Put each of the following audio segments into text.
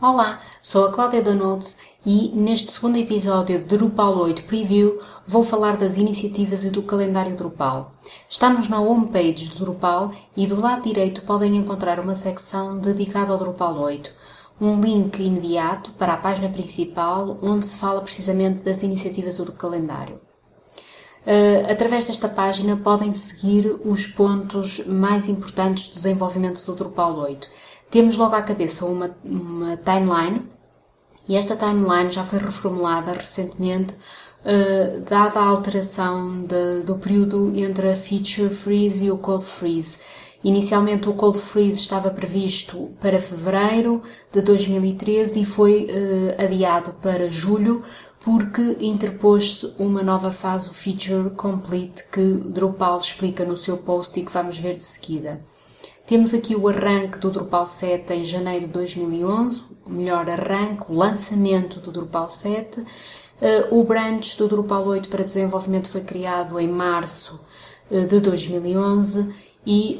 Olá, sou a Cláudia Donuts e neste segundo episódio de Drupal 8 Preview vou falar das iniciativas e do calendário Drupal. Estamos na homepage do Drupal e do lado direito podem encontrar uma secção dedicada ao Drupal 8. Um link imediato para a página principal onde se fala precisamente das iniciativas do calendário. Uh, através desta página podem seguir os pontos mais importantes do desenvolvimento do Drupal 8 temos logo à cabeça uma, uma timeline e esta timeline já foi reformulada recentemente, uh, dada a alteração de, do período entre a feature freeze e o cold freeze. Inicialmente o cold freeze estava previsto para fevereiro de 2013 e foi uh, adiado para julho porque interpôs-se uma nova fase, o feature complete, que Drupal explica no seu post e que vamos ver de seguida. Temos aqui o arranque do Drupal 7 em janeiro de 2011, o melhor arranque, o lançamento do Drupal 7. Uh, o branch do Drupal 8 para desenvolvimento foi criado em março uh, de 2011 e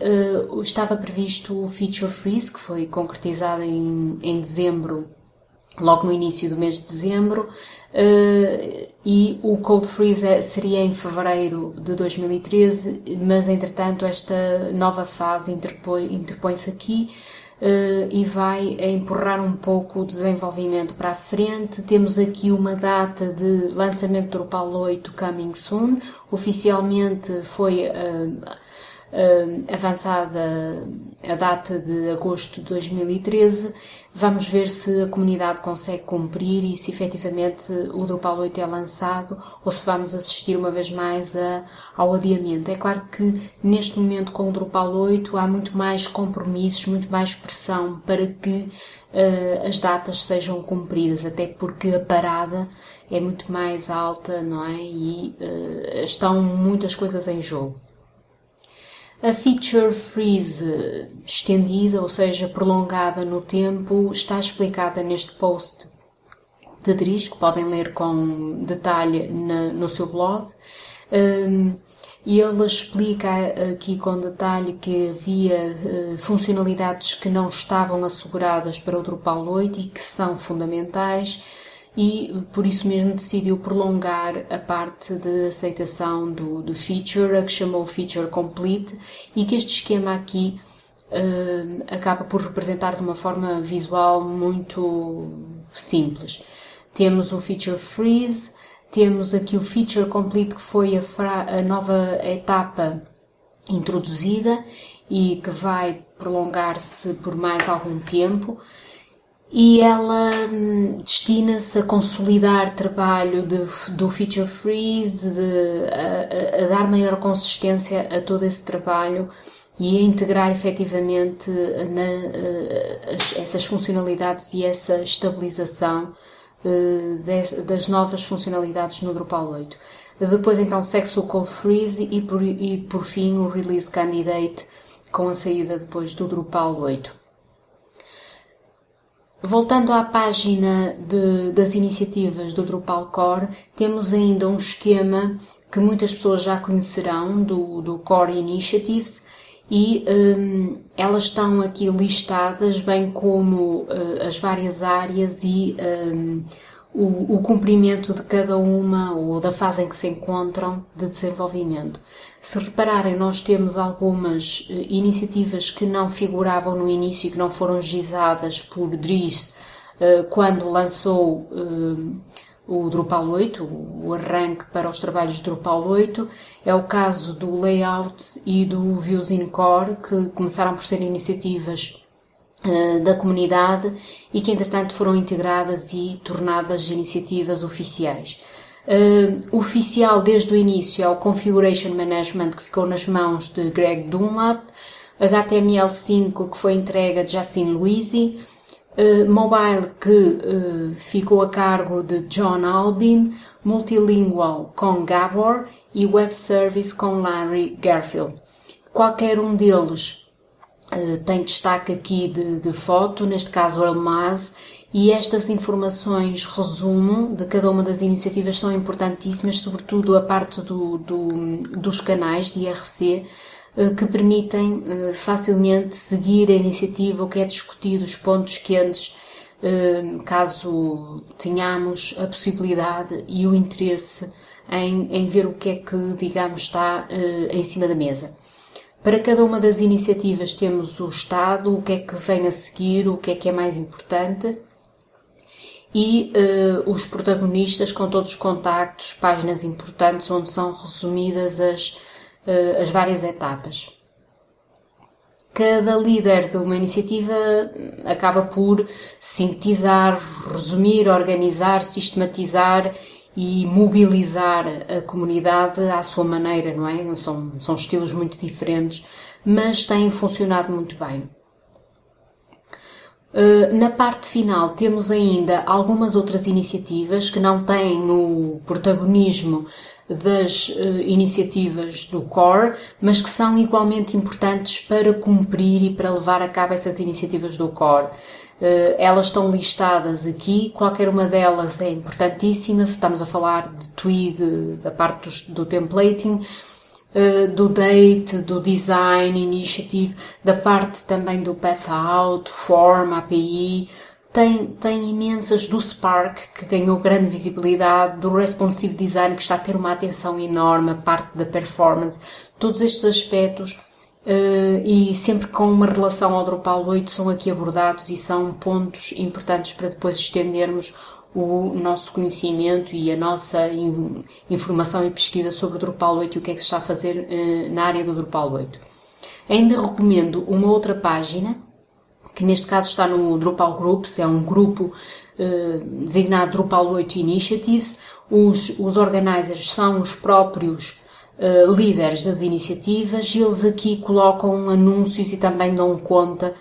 uh, estava previsto o Feature Freeze, que foi concretizado em, em dezembro, logo no início do mês de dezembro, Uh, e o Cold Freeze seria em fevereiro de 2013, mas entretanto esta nova fase interpõe-se interpõe aqui uh, e vai empurrar um pouco o desenvolvimento para a frente. Temos aqui uma data de lançamento do Drupal 8 Coming Soon, oficialmente foi uh, avançada a data de agosto de 2013. Vamos ver se a comunidade consegue cumprir e se efetivamente o Drupal 8 é lançado ou se vamos assistir uma vez mais a, ao adiamento. É claro que neste momento com o Drupal 8 há muito mais compromissos, muito mais pressão para que uh, as datas sejam cumpridas, até porque a parada é muito mais alta, não é? E uh, estão muitas coisas em jogo. A feature freeze estendida, ou seja, prolongada no tempo, está explicada neste post de Dries, que podem ler com detalhe na, no seu blog. Um, ele explica aqui com detalhe que havia uh, funcionalidades que não estavam asseguradas para o Drupal 8 e que são fundamentais e por isso mesmo decidiu prolongar a parte de aceitação do, do feature, a que chamou Feature Complete, e que este esquema aqui uh, acaba por representar de uma forma visual muito simples. Temos o Feature Freeze, temos aqui o Feature Complete, que foi a, a nova etapa introduzida e que vai prolongar-se por mais algum tempo e ela hum, destina-se a consolidar trabalho de, do Feature Freeze, de, a, a, dar maior consistência a todo esse trabalho e a integrar efetivamente na, uh, as, essas funcionalidades e essa estabilização de, das novas funcionalidades no Drupal 8. Depois então segue-se o Cold Freeze e por, e por fim o Release Candidate com a saída depois do Drupal 8. Voltando à página de, das iniciativas do Drupal Core, temos ainda um esquema que muitas pessoas já conhecerão do, do Core Initiatives e um, elas estão aqui listadas, bem como uh, as várias áreas e um, o, o cumprimento de cada uma ou da fase em que se encontram de desenvolvimento. Se repararem, nós temos algumas uh, iniciativas que não figuravam no início e que não foram gizadas por Dries uh, quando lançou uh, o Drupal 8, o arranque para os trabalhos de Drupal 8. É o caso do Layout e do Views in Core, que começaram por ser iniciativas eh, da comunidade e que entretanto foram integradas e tornadas iniciativas oficiais. Uh, oficial desde o início é o Configuration Management que ficou nas mãos de Greg Dunlap, HTML5 que foi entregue a Jacin Louisi, uh, Mobile que uh, ficou a cargo de John Albin, Multilingual com Gabor e Web Service com Larry Garfield. Qualquer um deles eh, tem destaque aqui de, de foto, neste caso Earl Miles, e estas informações, resumo, de cada uma das iniciativas são importantíssimas, sobretudo a parte do, do, dos canais de IRC, eh, que permitem eh, facilmente seguir a iniciativa, o que é discutido, os pontos quentes, caso tenhamos a possibilidade e o interesse em, em ver o que é que, digamos, está em cima da mesa. Para cada uma das iniciativas temos o Estado, o que é que vem a seguir, o que é que é mais importante e uh, os protagonistas com todos os contactos, páginas importantes onde são resumidas as, uh, as várias etapas. Cada líder de uma iniciativa acaba por sintetizar, resumir, organizar, sistematizar e mobilizar a comunidade à sua maneira, não é? São, são estilos muito diferentes, mas têm funcionado muito bem. Uh, na parte final temos ainda algumas outras iniciativas que não têm o protagonismo das uh, iniciativas do core, mas que são igualmente importantes para cumprir e para levar a cabo essas iniciativas do core. Eh, elas estão listadas aqui, qualquer uma delas é importantíssima. Estamos a falar de Twig, da parte do, do templating, eh, do date, do design initiative, da parte também do path out, form, API. Tem, tem imensas do Spark, que ganhou grande visibilidade, do responsive design, que está a ter uma atenção enorme, a parte da performance. Todos estes aspectos Uh, e sempre com uma relação ao Drupal 8 são aqui abordados e são pontos importantes para depois estendermos o nosso conhecimento e a nossa in, informação e pesquisa sobre o Drupal 8 e o que é que se está a fazer uh, na área do Drupal 8. Ainda recomendo uma outra página, que neste caso está no Drupal Groups, é um grupo uh, designado Drupal 8 Initiatives. Os, os organizers são os próprios uh, líderes das iniciativas e eles aqui colocam anúncios e também dão conta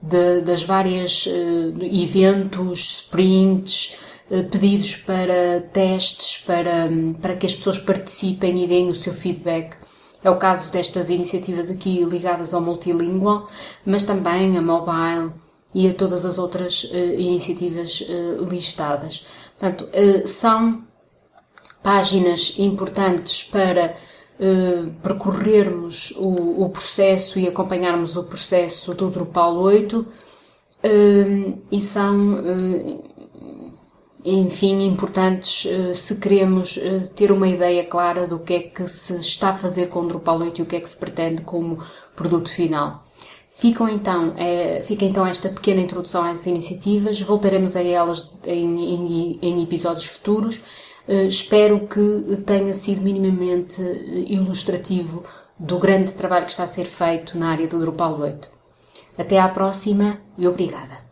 de, das várias uh, eventos, sprints, uh, pedidos para testes, para, um, para que as pessoas participem e deem o seu feedback. É o caso destas iniciativas aqui ligadas ao multilingual, mas também a mobile e a todas as outras uh, iniciativas uh, listadas. Portanto, uh, são páginas importantes para eh, percorrermos o, o, processo e acompanharmos o processo do Drupal 8 eh, e são, eh, enfim, importantes se queremos ter uma ideia clara do que é que se está a fazer com o Drupal 8 e o que é que se pretende como produto final. Ficam então, é, fica então esta pequena introdução às iniciativas, voltaremos a elas em, em, em episódios futuros espero que tenha sido minimamente eh, ilustrativo do grande trabalho que está a ser feito na área do Drupal 8. Até à próxima e obrigada.